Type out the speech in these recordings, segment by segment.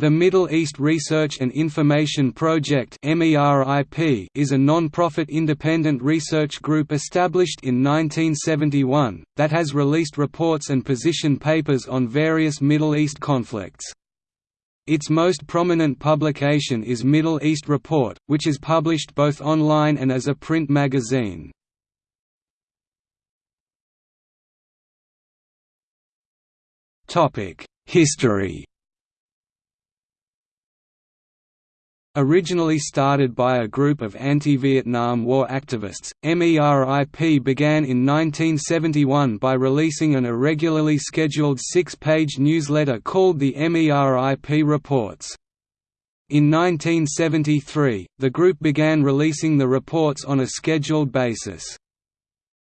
The Middle East Research and Information Project is a non-profit independent research group established in 1971, that has released reports and position papers on various Middle East conflicts. Its most prominent publication is Middle East Report, which is published both online and as a print magazine. History Originally started by a group of anti-Vietnam War activists, MERIP began in 1971 by releasing an irregularly scheduled six-page newsletter called the MERIP Reports. In 1973, the group began releasing the reports on a scheduled basis.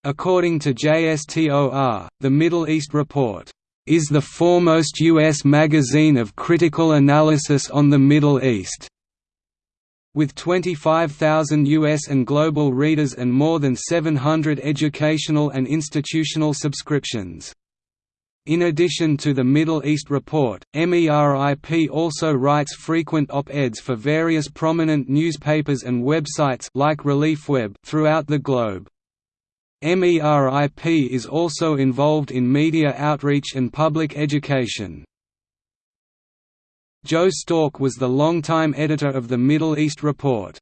According to JSTOR, the Middle East Report is the foremost U.S. magazine of critical analysis on the Middle East. With 25,000 U.S. and global readers and more than 700 educational and institutional subscriptions. In addition to the Middle East Report, MERIP also writes frequent op-eds for various prominent newspapers and websites like ReliefWeb throughout the globe. MERIP is also involved in media outreach and public education. Joe Stork was the longtime editor of the Middle East Report.